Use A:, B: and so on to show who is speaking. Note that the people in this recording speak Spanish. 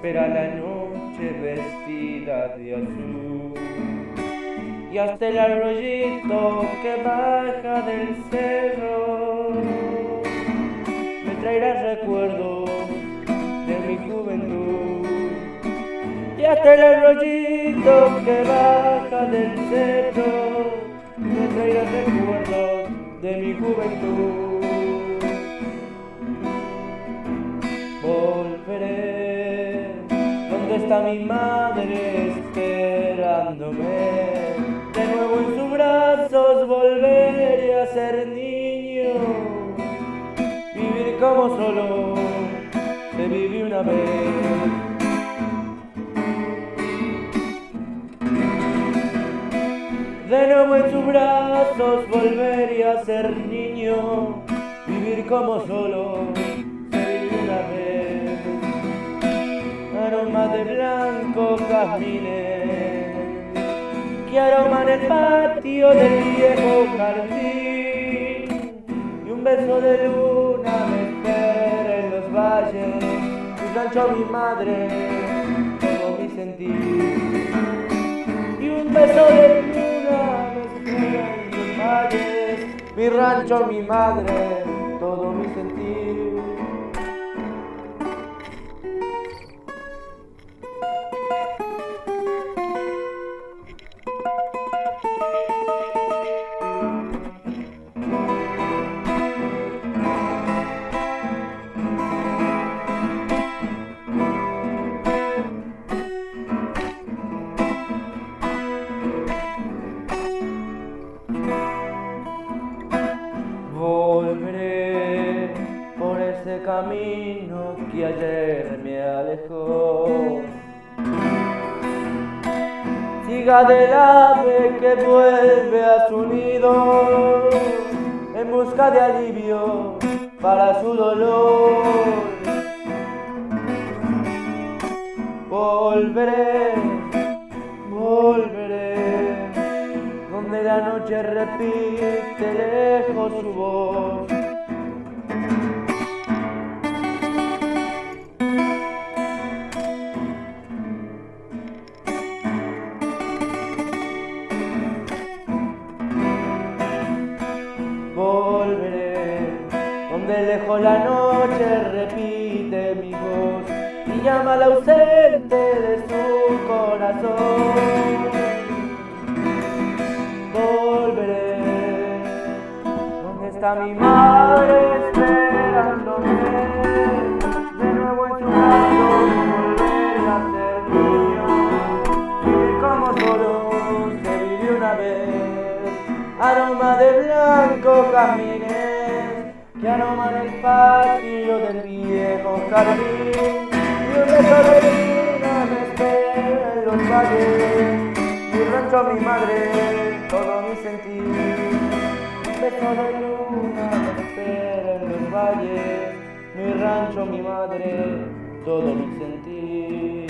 A: espera la noche vestida de azul. Y hasta el arroyito que baja del cerro me traerá recuerdos de mi juventud. Y hasta el arroyito que baja del cerro me traerá recuerdos de mi juventud. Está mi madre esperándome. De nuevo en sus brazos volveré a ser niño. Vivir como solo se vive una vez. De nuevo en sus brazos volveré a ser niño, vivir como solo blanco jazmines que aroman el patio del viejo jardín y un beso de luna me espera en los valles, mi rancho mi madre, todo mi sentir y un beso de luna me espera en los valles, mi rancho mi madre, todo mi sentir. Camino que ayer me alejó. Siga del ave que vuelve a su nido en busca de alivio para su dolor. Volveré, volveré donde la noche repite lejos su voz. Donde lejos la noche repite mi voz y llama al ausente de su corazón volveré. ¿Dónde está mi madre esperándome? De nuevo en su brazo volver a ser niño. Vivir como solo se vivió una vez. Aroma de blanco camines que aroman el patio del viejo jardín. Y un beso de luna me espera en los valles mi rancho, mi madre, todo mi sentir. Beso de luna me espera en los valles, mi rancho, mi madre, todo mi sentir.